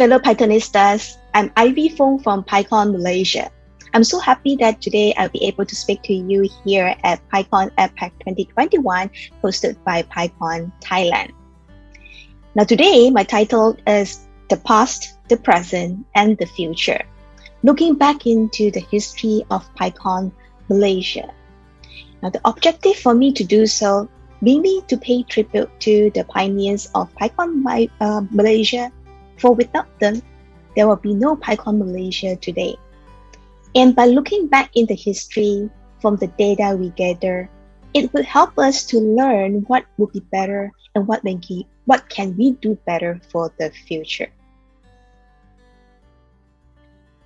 Fellow Pythonistas. I'm Ivy Fong from PyCon Malaysia. I'm so happy that today I'll be able to speak to you here at PyCon APAC 2021, hosted by PyCon Thailand. Now, today, my title is The Past, the Present, and the Future, looking back into the history of PyCon Malaysia. Now, the objective for me to do so mainly to pay tribute to the pioneers of PyCon uh, Malaysia, for without them, there will be no PyCon Malaysia today. And by looking back in the history from the data we gather, it would help us to learn what would be better and what, we, what can we do better for the future.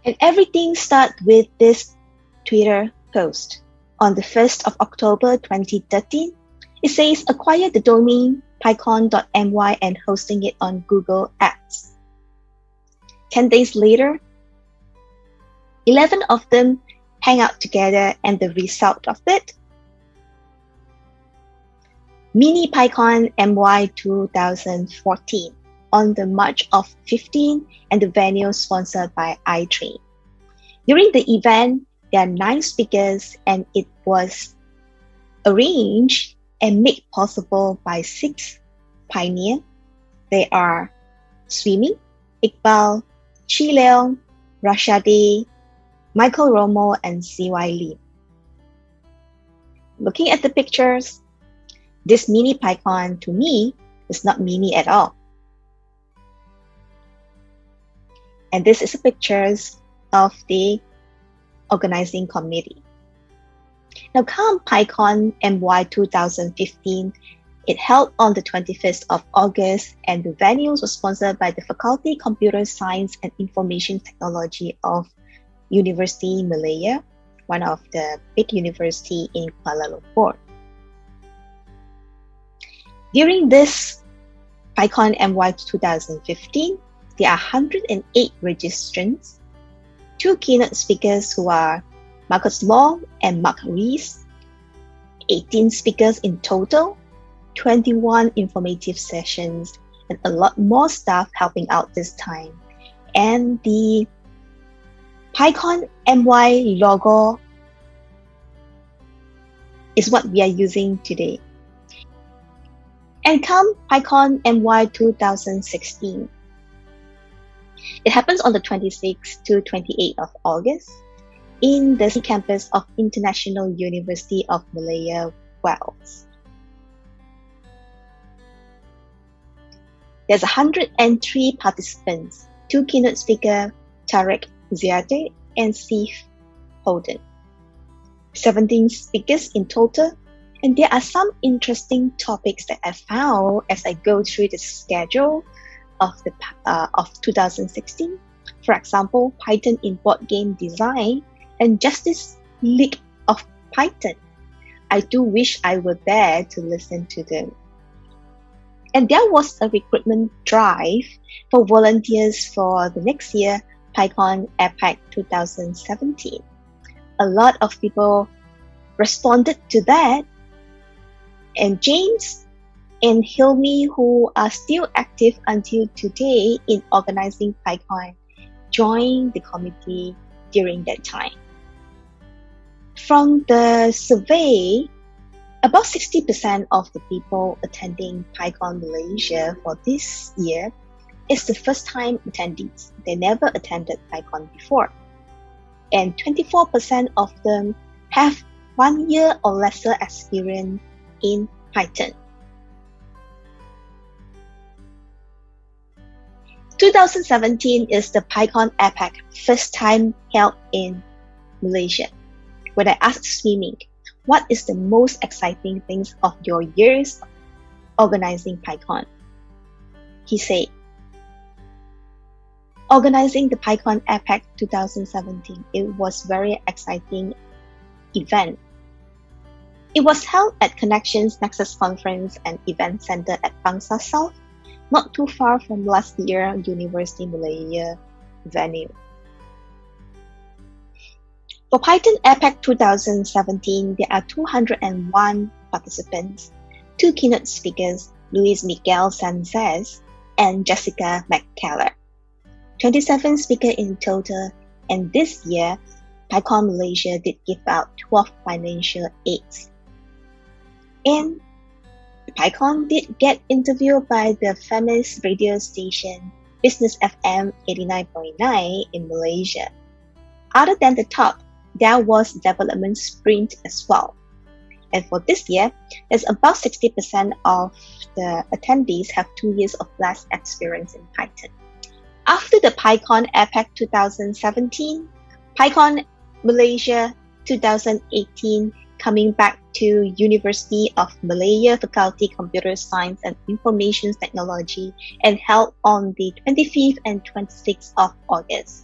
And everything starts with this Twitter post on the 1st of October 2013 it says acquire the domain pycon.my and hosting it on Google Apps. 10 days later, 11 of them hang out together and the result of it, Mini PyCon MY 2014 on the March of 15 and the venue sponsored by iTrain. During the event, there are nine speakers and it was arranged and made possible by six pioneers. They are Sweemeng, Iqbal, Chi Leong, Rashadi, Michael Romo, and CY Lee. Looking at the pictures, this mini PyCon to me is not mini at all. And this is the pictures of the organizing committee. Now, come PyCon MY 2015, it held on the 25th of August, and the venue was sponsored by the Faculty Computer Science and Information Technology of University Malaya, one of the big university in Kuala Lumpur. During this PyCon MY 2015, there are 108 registrants, two keynote speakers who are Marcus Long and Mark Rees, 18 speakers in total, 21 informative sessions, and a lot more staff helping out this time. And the PyCon MY logo is what we are using today. And come PyCon MY 2016. It happens on the 26th to 28th of August in the campus of International University of Malaya, Wales. There's 103 participants, two keynote speakers, Tarek Ziade and Steve Holden. 17 speakers in total, and there are some interesting topics that I found as I go through the schedule of the uh, of 2016. For example, Python in board game design and Justice League of Python. I do wish I were there to listen to them. And there was a recruitment drive for volunteers for the next year PyCon APAC 2017. A lot of people responded to that, and James and Hilmi, who are still active until today in organizing PyCon, joined the committee during that time. From the survey, about 60% of the people attending PyCon Malaysia for this year is the first time attendees. They never attended PyCon before. And 24% of them have one year or lesser experience in Python. 2017 is the PyCon APAC first time held in Malaysia when I asked Sweemeng, what is the most exciting things of your years organizing PyCon? He said, organizing the PyCon APAC 2017, it was very exciting event. It was held at Connexion Nexus Conference and Event Center at Bangsar South, not too far from last year University Malaya venue. For Python APAC 2017, there are 201 participants, two keynote speakers, Luis Miguel Sanchez and Jessica McKellar. 27 speakers in total, and this year, PyCon Malaysia did give out 12 financial aids. And PyCon did get interviewed by the famous radio station Business FM 89.9 in Malaysia. Other than the talk, there was development sprint as well. And for this year, there's about 60% of the attendees have two years of less experience in Python. After the PyCon APAC 2017, PyCon Malaysia 2018 coming back to University of Malaya Faculty Computer Science and Information Technology and held on the 25th and 26th of August.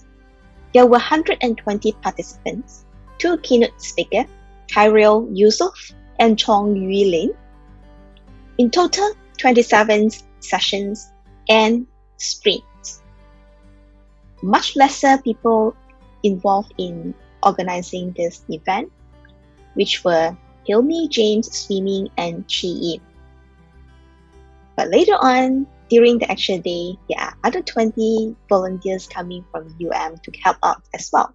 There were 120 participants, two keynote speakers, Tyrell Yusuf and Chong Yui Lin. In total, 27 sessions and sprints. Much lesser people involved in organizing this event, which were Hilmi, James, Sweemeng, and Chi Yim. But later on, during the actual day, there are other 20 volunteers coming from UM to help out as well.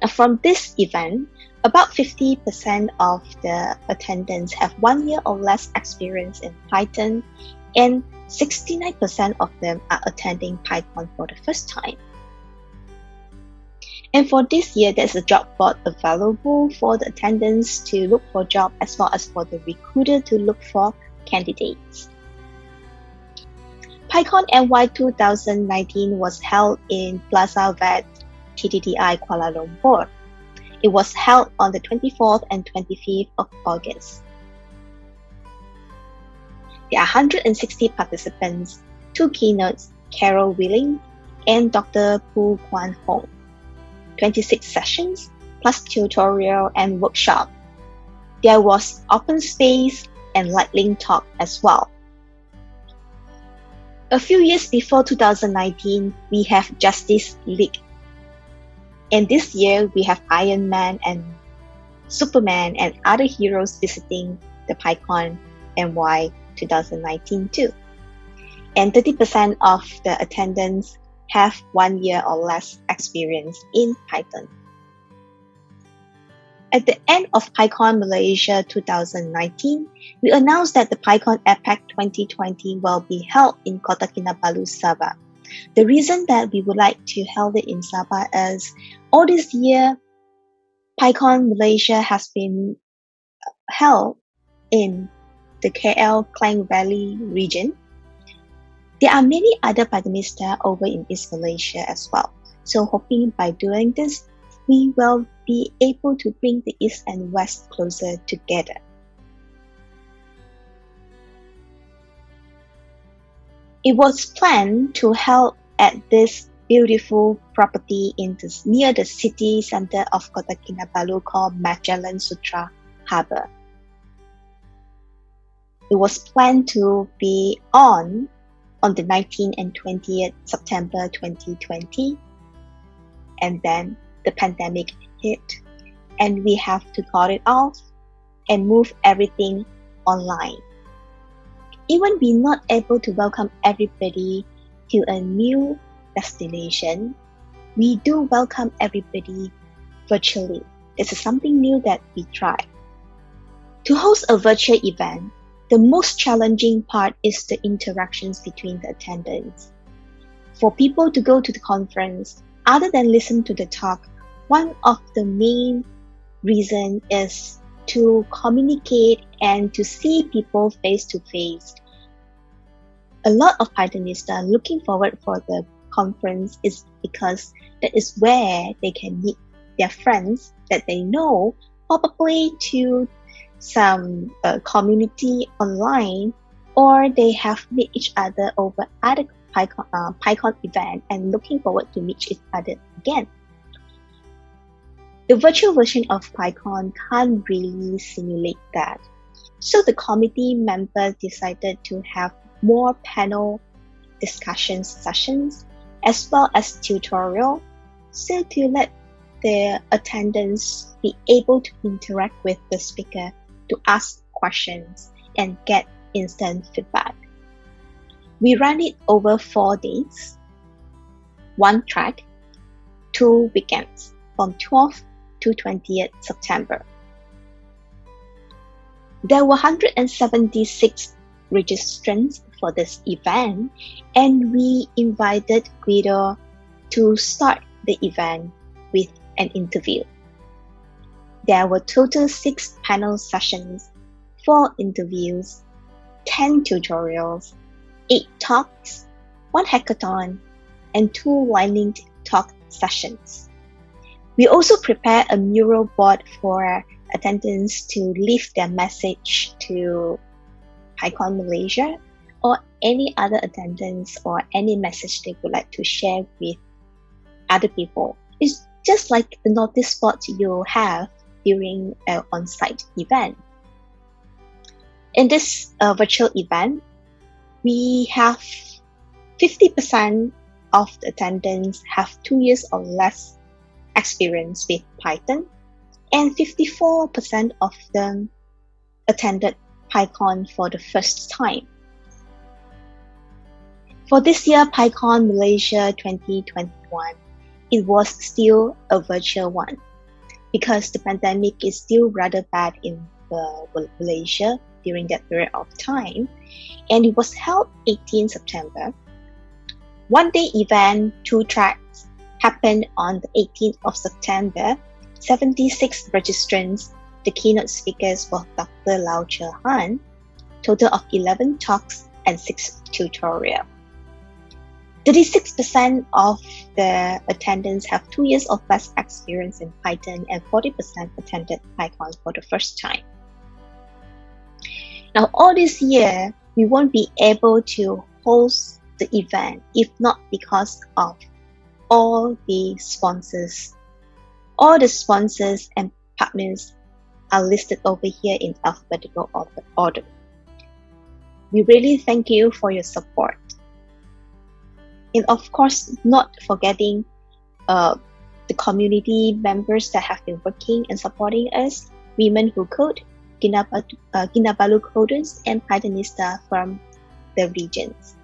Now, from this event, about 50% of the attendants have one year or less experience in Python, and 69% of them are attending Python for the first time. And for this year, there's a job board available for the attendants to look for job as well as for the recruiter to look for candidates. PyCon MY 2019 was held in Plaza Vet TTDI Kuala Lumpur. It was held on the 24th and 25th of August. There are 160 participants, two keynotes, Carol Willing and Dr. Poo Kuan Hoong. 26 sessions, plus tutorial and workshop. There was open space and lightning talk as well. A few years before 2019, we have Justice League. And this year, we have Iron Man and Superman and other heroes visiting the PyCon MY 2019 too. And 30% of the attendance have one year or less experience in Python. At the end of PyCon Malaysia 2019, we announced that the PyCon APAC 2020 will be held in Kota Kinabalu, Sabah. The reason that we would like to hold it in Sabah is all this year, PyCon Malaysia has been held in the KL Klang Valley region there are many other Pythonists over in East Malaysia as well. So hoping by doing this, we will be able to bring the East and West closer together. It was planned to help at this beautiful property in the, near the city center of Kota Kinabalu called Magellan Sutera Harbor. It was planned to be on on the 19th and 20th September 2020. And then the pandemic and we have to cut it off and move everything online. Even we not able to welcome everybody to a new destination, we do welcome everybody virtually. This is something new that we try. To host a virtual event, the most challenging part is the interactions between the attendants. For people to go to the conference, other than listen to the talk, one of the main reason is to communicate and to see people face to face. A lot of Pythonists are looking forward for the conference is because that is where they can meet their friends that they know, probably to some uh, community online, or they have met each other over other PyCon, uh, PyCon event and looking forward to meet each other again. The virtual version of PyCon can't really simulate that. So the committee members decided to have more panel discussion sessions as well as tutorial so to let the attendants be able to interact with the speaker to ask questions and get instant feedback. We ran it over four days. one track, two weekends from 12th to 20th September. There were 176 registrants for this event, and we invited Guido to start the event with an interview. There were total six panel sessions, four interviews, 10 tutorials, eight talks, one hackathon, and two lightning talk sessions. We also prepared a mural board for attendants to leave their message to PyCon Malaysia or any other attendants or any message they would like to share with other people. It's just like the notice board you have during an on-site event. In this uh, virtual event, we have 50% of the attendants have two years or less experience with Python, and 54% of them attended PyCon for the first time. For this year, PyCon Malaysia 2021, it was still a virtual one because the pandemic is still rather bad in Malaysia during that period of time. And it was held 18 September. One day event, two tracks, happened on the 18th of September. 76 registrants the keynote speakers were Dr. Lau Che Han, total of 11 talks and 6 tutorials. 36% of the attendants have two years of less experience in Python and 40% attended PyCon for the first time. Now, all this year, we won't be able to host the event if not because of all the sponsors. All the sponsors and partners are listed over here in alphabetical order. We really thank you for your support. And of course, not forgetting uh, the community members that have been working and supporting us, Women Who Code, Kinabalu, uh, Kinabalu coders, and Pythonista from the regions.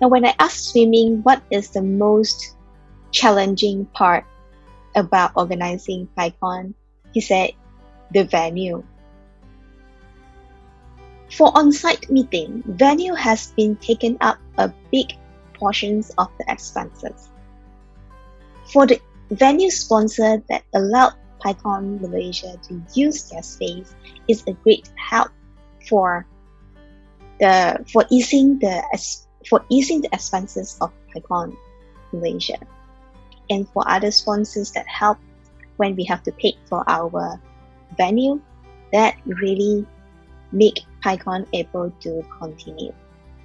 Now, when I asked Sweemeng what is the most challenging part about organizing PyCon, he said the venue. For on-site meeting, venue has been taken up a big portions of the expenses. For the venue sponsor that allowed PyCon Malaysia to use their space is a great help for the for easing the for easing the expenses of PyCon Malaysia, and for other sponsors that help when we have to pay for our venue that really make PyCon able to continue.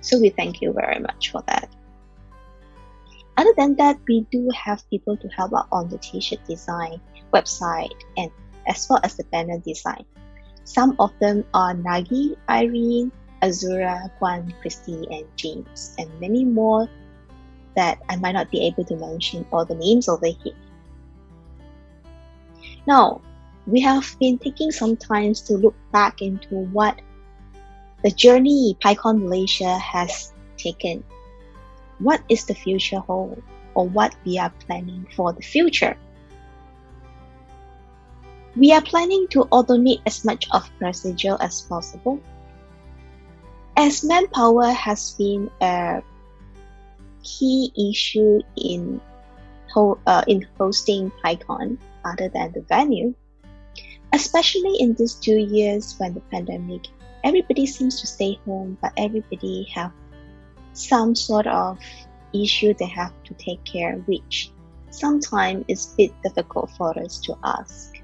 So we thank you very much for that. Other than that, we do have people to help out on the t-shirt design, website, and as well as the banner design. Some of them are Nagi, Irene, Azura, Kwan, Christy, and James, and many more that I might not be able to mention all the names over here. Now, we have been taking some time to look back into what the journey PyCon Malaysia has taken. What is the future hold or what we are planning for the future? We are planning to automate as much of procedure as possible. As manpower has been a key issue in, uh, in hosting PyCon other than the venue, especially in these two years when the pandemic everybody seems to stay home but everybody have some sort of issue they have to take care which sometimes is a bit difficult for us to ask.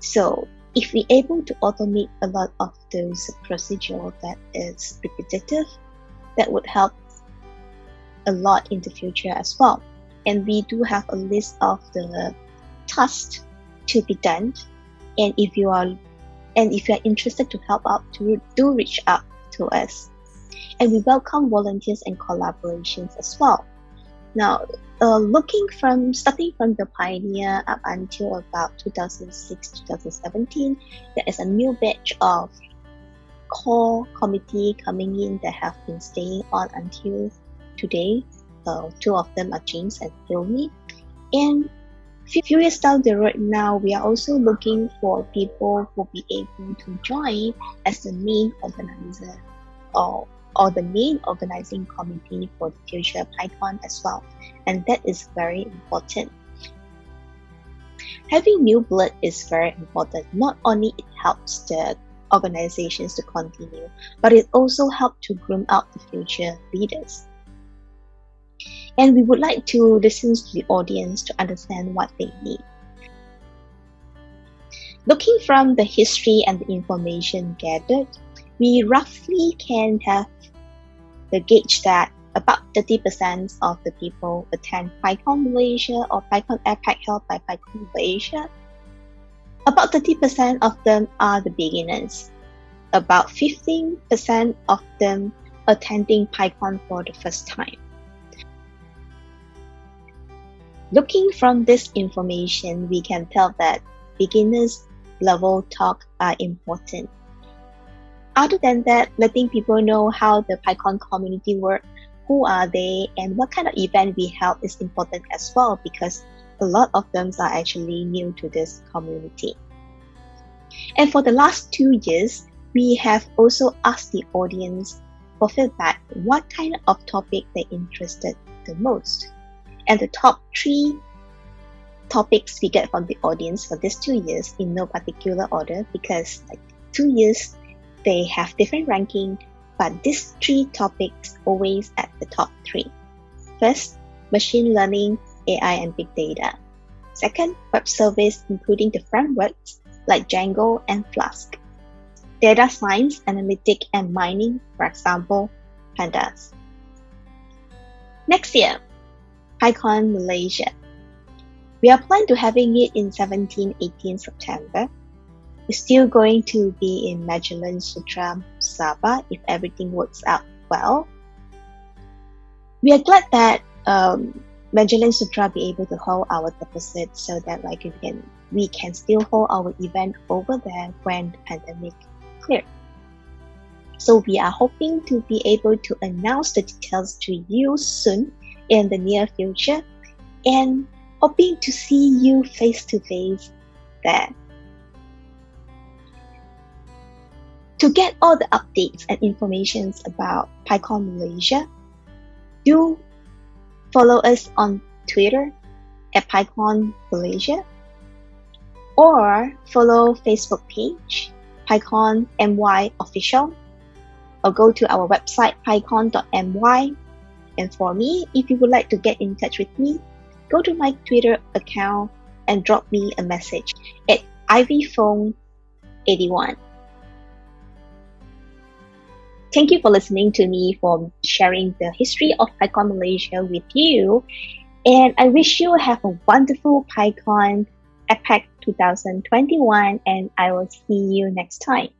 So if we're able to automate a lot of those procedure that is repetitive that would help a lot in the future as well. And we do have a list of the tasks to be done. And if you are and if you are interested to help out to do reach out to us. And we welcome volunteers and collaborations as well. Now uh, looking from starting from the pioneer up until about 2006 2017 there is a new batch of core committee coming in that have been staying on until today Uh, two of them are James and Hilmi. And few years down the road now, we are also looking for people who will be able to join as the main organizer or, or the main organizing committee for the future PyCon as well. And that is very important. Having new blood is very important. Not only it helps the organizations to continue, but it also helps to groom out the future leaders. And we would like to listen to the audience to understand what they need. Looking from the history and the information gathered, we roughly can have the gauge that about 30% of the people attend PyCon Malaysia or PyCon APAC held by PyCon Malaysia. About 30% of them are the beginners. About 15% of them attending PyCon for the first time. Looking from this information, we can tell that beginners level talk are important. Other than that, letting people know how the PyCon community works who are they and what kind of event we held is important as well because a lot of them are actually new to this community. And for the last two years, we have also asked the audience for feedback what kind of topic they interested the most. And the top three topics we get from the audience for these two years in no particular order because like two years they have different ranking but these three topics always at the top three. First, machine learning, AI and big data. Second, web service including the frameworks like Django and Flask. Data science, analytic and mining, for example, pandas. Next year, PyCon Malaysia. We are planning to having it in 17-18 September is still going to be in Magellan Sutera Sabah if everything works out well. We are glad that um, Magellan Sutera be able to hold our deposit so that like we can we can still hold our event over there when the pandemic clear. So we are hoping to be able to announce the details to you soon in the near future and hoping to see you face to face there. To get all the updates and informations about PyCon Malaysia, do follow us on Twitter at PyCon Malaysia or follow Facebook page PyCon MY official or go to our website pycon.my and for me if you would like to get in touch with me go to my Twitter account and drop me a message at ivyphone81 Thank you for listening to me for sharing the history of PyCon Malaysia with you. And I wish you have a wonderful PyCon APAC 2021 and I will see you next time.